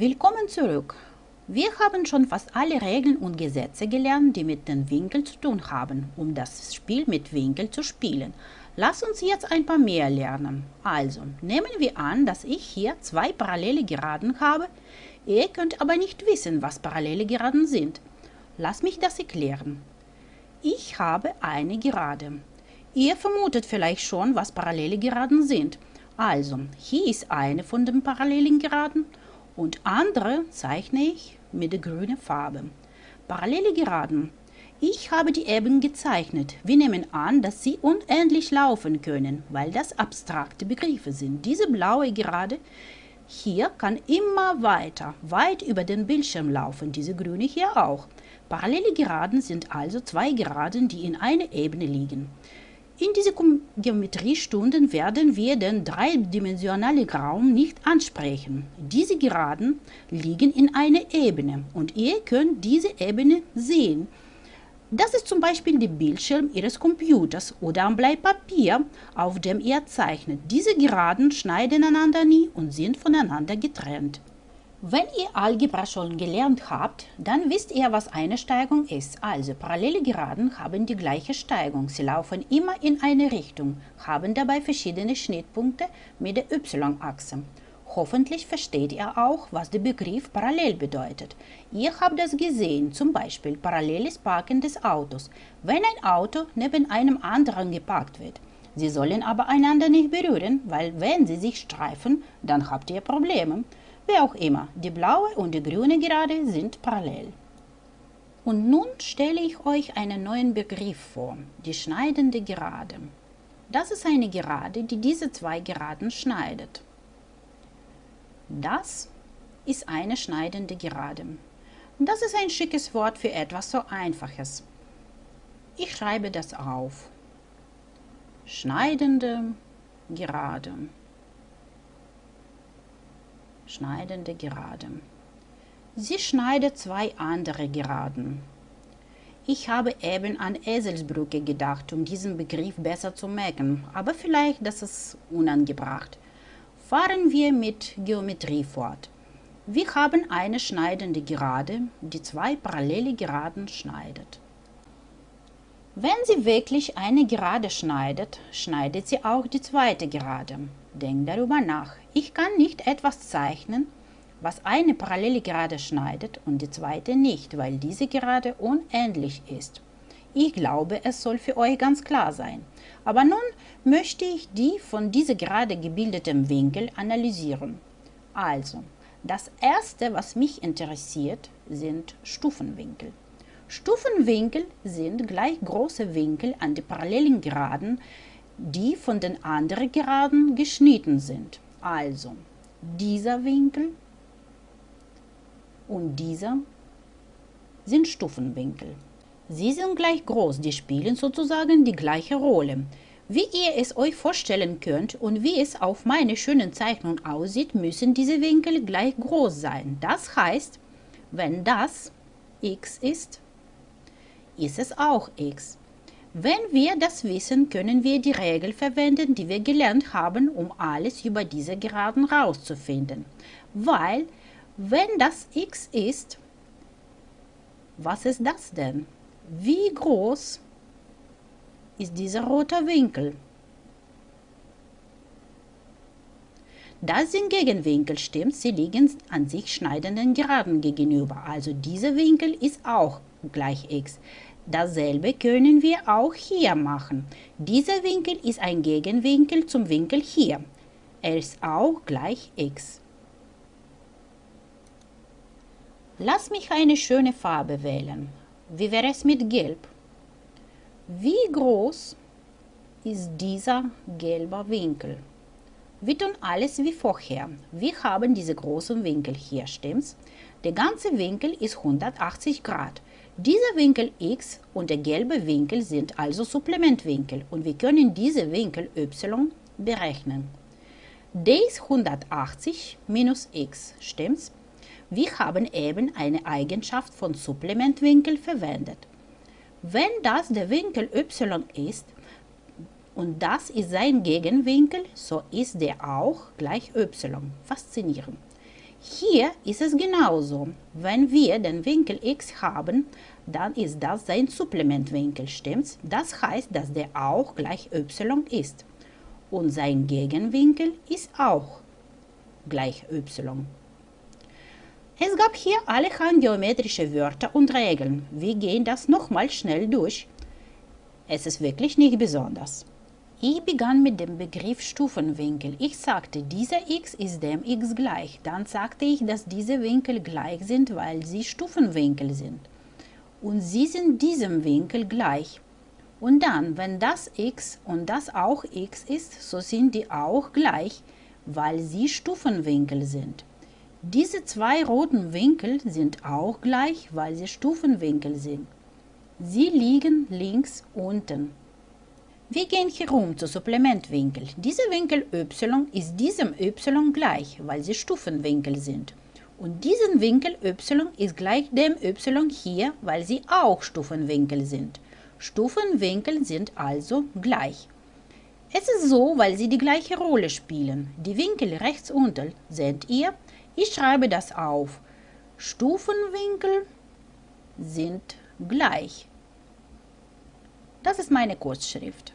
Willkommen zurück. Wir haben schon fast alle Regeln und Gesetze gelernt, die mit den Winkeln zu tun haben, um das Spiel mit Winkeln zu spielen. Lass uns jetzt ein paar mehr lernen. Also, nehmen wir an, dass ich hier zwei parallele Geraden habe. Ihr könnt aber nicht wissen, was parallele Geraden sind. Lass mich das erklären. Ich habe eine Gerade. Ihr vermutet vielleicht schon, was parallele Geraden sind. Also, hier ist eine von den parallelen Geraden und andere zeichne ich mit der grünen Farbe. Parallele Geraden. Ich habe die eben gezeichnet. Wir nehmen an, dass sie unendlich laufen können, weil das abstrakte Begriffe sind. Diese blaue Gerade hier kann immer weiter, weit über den Bildschirm laufen, diese grüne hier auch. Parallele Geraden sind also zwei Geraden, die in einer Ebene liegen. In diesen Geometriestunden werden wir den dreidimensionalen Raum nicht ansprechen. Diese Geraden liegen in einer Ebene und ihr könnt diese Ebene sehen. Das ist zum Beispiel der Bildschirm Ihres Computers oder ein Bleipapier, auf dem ihr zeichnet. Diese Geraden schneiden einander nie und sind voneinander getrennt. Wenn ihr Algebra schon gelernt habt, dann wisst ihr, was eine Steigung ist. Also parallele Geraden haben die gleiche Steigung. Sie laufen immer in eine Richtung, haben dabei verschiedene Schnittpunkte mit der y-Achse. Hoffentlich versteht ihr auch, was der Begriff parallel bedeutet. Ihr habt das gesehen, zum Beispiel paralleles Parken des Autos, wenn ein Auto neben einem anderen geparkt wird. Sie sollen aber einander nicht berühren, weil wenn sie sich streifen, dann habt ihr Probleme. Wie auch immer, die blaue und die grüne Gerade sind parallel. Und nun stelle ich euch einen neuen Begriff vor, die schneidende Gerade. Das ist eine Gerade, die diese zwei Geraden schneidet. Das ist eine schneidende Gerade. Das ist ein schickes Wort für etwas so Einfaches. Ich schreibe das auf. Schneidende Gerade schneidende Gerade. Sie schneidet zwei andere Geraden. Ich habe eben an Eselsbrücke gedacht, um diesen Begriff besser zu merken, aber vielleicht das ist unangebracht. Fahren wir mit Geometrie fort. Wir haben eine schneidende Gerade, die zwei parallele Geraden schneidet. Wenn sie wirklich eine Gerade schneidet, schneidet sie auch die zweite Gerade. Denk darüber nach. Ich kann nicht etwas zeichnen, was eine parallele Gerade schneidet und die zweite nicht, weil diese Gerade unendlich ist. Ich glaube, es soll für euch ganz klar sein. Aber nun möchte ich die von dieser Gerade gebildeten Winkel analysieren. Also, das erste, was mich interessiert, sind Stufenwinkel. Stufenwinkel sind gleich große Winkel an die parallelen Geraden, die von den anderen Geraden geschnitten sind. Also dieser Winkel und dieser sind Stufenwinkel. Sie sind gleich groß, die spielen sozusagen die gleiche Rolle. Wie ihr es euch vorstellen könnt und wie es auf meiner schönen Zeichnung aussieht, müssen diese Winkel gleich groß sein. Das heißt, wenn das x ist, ist es auch x. Wenn wir das wissen, können wir die Regel verwenden, die wir gelernt haben, um alles über diese Geraden rauszufinden. Weil, wenn das x ist, was ist das denn? Wie groß ist dieser rote Winkel? Das sind Gegenwinkel, stimmt, sie liegen an sich schneidenden Geraden gegenüber. Also dieser Winkel ist auch gleich x. Dasselbe können wir auch hier machen. Dieser Winkel ist ein Gegenwinkel zum Winkel hier. Er ist auch gleich x. Lass mich eine schöne Farbe wählen. Wie wäre es mit Gelb? Wie groß ist dieser gelbe Winkel? Wir tun alles wie vorher. Wir haben diese großen Winkel hier, stimmt's? Der ganze Winkel ist 180 Grad. Dieser Winkel x und der gelbe Winkel sind also Supplementwinkel und wir können diese Winkel y berechnen. d ist 180 minus x, stimmt's? Wir haben eben eine Eigenschaft von Supplementwinkel verwendet. Wenn das der Winkel y ist und das ist sein Gegenwinkel, so ist der auch gleich y. Faszinierend. Hier ist es genauso. Wenn wir den Winkel x haben, dann ist das sein Supplementwinkel, stimmt's? Das heißt, dass der auch gleich y ist. Und sein Gegenwinkel ist auch gleich y. Es gab hier allerhand geometrische Wörter und Regeln. Wir gehen das nochmal schnell durch. Es ist wirklich nicht besonders. Ich begann mit dem Begriff Stufenwinkel. Ich sagte, dieser x ist dem x gleich. Dann sagte ich, dass diese Winkel gleich sind, weil sie Stufenwinkel sind. Und sie sind diesem Winkel gleich. Und dann, wenn das x und das auch x ist, so sind die auch gleich, weil sie Stufenwinkel sind. Diese zwei roten Winkel sind auch gleich, weil sie Stufenwinkel sind. Sie liegen links unten. Wir gehen herum zu Supplementwinkel. Dieser Winkel y ist diesem y gleich, weil sie Stufenwinkel sind. Und diesen Winkel y ist gleich dem y hier, weil sie auch Stufenwinkel sind. Stufenwinkel sind also gleich. Es ist so, weil sie die gleiche Rolle spielen. Die Winkel rechts unten seht ihr. Ich schreibe das auf. Stufenwinkel sind gleich. Das ist meine Kurzschrift.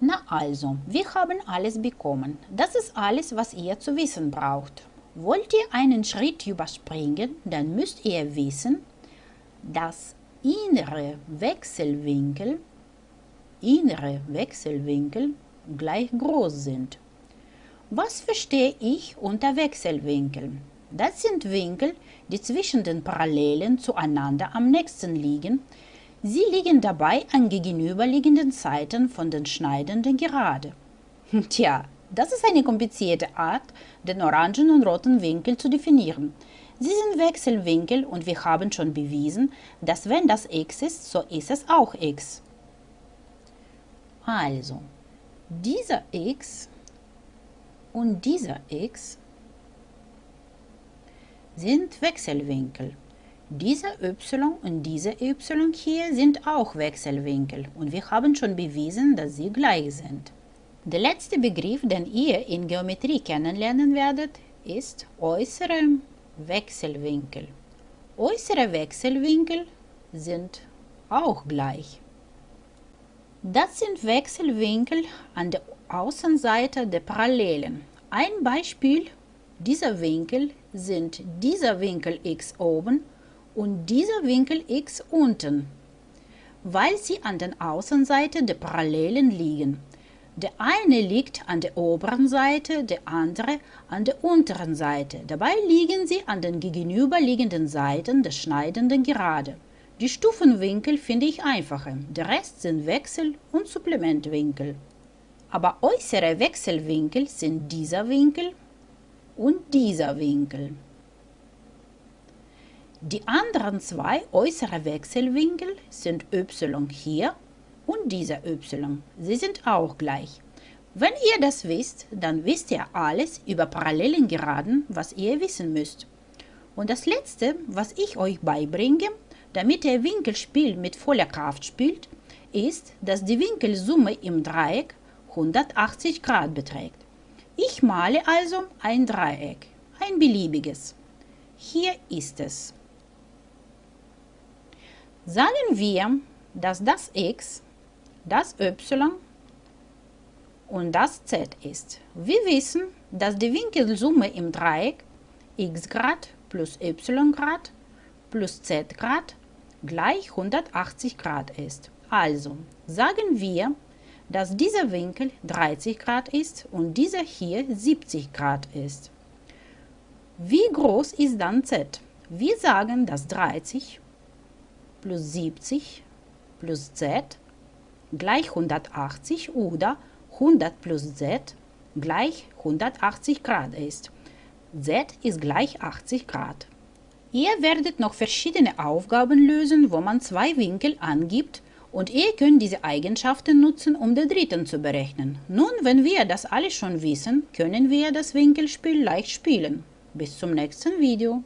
Na also, wir haben alles bekommen. Das ist alles, was ihr zu wissen braucht. Wollt ihr einen Schritt überspringen, dann müsst ihr wissen, dass innere Wechselwinkel, innere Wechselwinkel gleich groß sind. Was verstehe ich unter Wechselwinkeln? Das sind Winkel, die zwischen den Parallelen zueinander am nächsten liegen, Sie liegen dabei an gegenüberliegenden Seiten von den schneidenden Gerade. Tja, das ist eine komplizierte Art, den orangen und roten Winkel zu definieren. Sie sind Wechselwinkel und wir haben schon bewiesen, dass wenn das x ist, so ist es auch x. Also, dieser x und dieser x sind Wechselwinkel. Dieser y und dieser y hier sind auch Wechselwinkel und wir haben schon bewiesen, dass sie gleich sind. Der letzte Begriff, den ihr in Geometrie kennenlernen werdet, ist äußere Wechselwinkel. Äußere Wechselwinkel sind auch gleich. Das sind Wechselwinkel an der Außenseite der Parallelen. Ein Beispiel dieser Winkel sind dieser Winkel x oben und dieser Winkel x unten, weil sie an der Außenseite der Parallelen liegen. Der eine liegt an der oberen Seite, der andere an der unteren Seite. Dabei liegen sie an den gegenüberliegenden Seiten der schneidenden Gerade. Die Stufenwinkel finde ich einfacher, der Rest sind Wechsel- und Supplementwinkel. Aber äußere Wechselwinkel sind dieser Winkel und dieser Winkel. Die anderen zwei äußere Wechselwinkel sind y hier und dieser y. Sie sind auch gleich. Wenn ihr das wisst, dann wisst ihr alles über parallelen Geraden, was ihr wissen müsst. Und das letzte, was ich euch beibringe, damit ihr Winkelspiel mit voller Kraft spielt, ist, dass die Winkelsumme im Dreieck 180 Grad beträgt. Ich male also ein Dreieck, ein beliebiges. Hier ist es. Sagen wir, dass das x, das y und das z ist. Wir wissen, dass die Winkelsumme im Dreieck x Grad plus y Grad plus z Grad gleich 180 Grad ist. Also sagen wir, dass dieser Winkel 30 Grad ist und dieser hier 70 Grad ist. Wie groß ist dann z? Wir sagen, dass 30 plus 70 plus z gleich 180 oder 100 plus z gleich 180 Grad ist. z ist gleich 80 Grad. Ihr werdet noch verschiedene Aufgaben lösen, wo man zwei Winkel angibt und ihr könnt diese Eigenschaften nutzen, um den dritten zu berechnen. Nun, wenn wir das alles schon wissen, können wir das Winkelspiel leicht spielen. Bis zum nächsten Video.